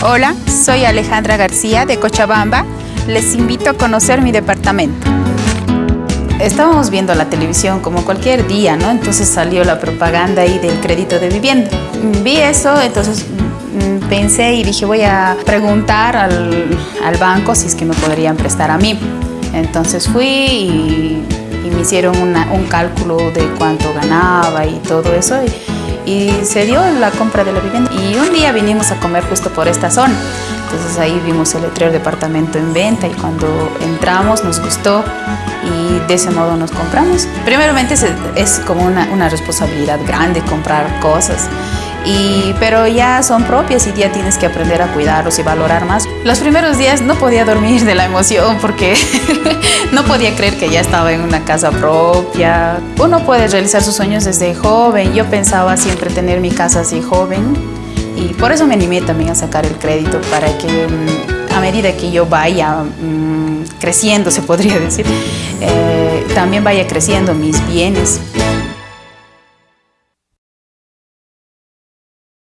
Hola, soy Alejandra García de Cochabamba. Les invito a conocer mi departamento. Estábamos viendo la televisión como cualquier día, ¿no? Entonces salió la propaganda ahí del crédito de vivienda. Vi eso, entonces mm, pensé y dije voy a preguntar al, al banco si es que me podrían prestar a mí. Entonces fui y, me hicieron un cálculo de cuánto ganaba y todo eso. Y se dio la compra de la vivienda. Y un día vinimos a comer justo por esta zona. Entonces ahí vimos el letrero departamento en venta y cuando entramos nos gustó y de ese modo nos compramos. Primeramente es, es como una, una responsabilidad grande comprar cosas pero ya son propias y ya tienes que aprender a cuidarlos y valorar más. Los primeros días no podía dormir de la emoción porque no podía creer que ya estaba en una casa propia. Uno puede realizar sus sueños desde joven. Yo pensaba siempre tener mi casa así joven y por eso me animé también a sacar el crédito para que mm, a medida que yo vaya mmm, creciendo, se podría decir, eh, también vaya creciendo mis bienes.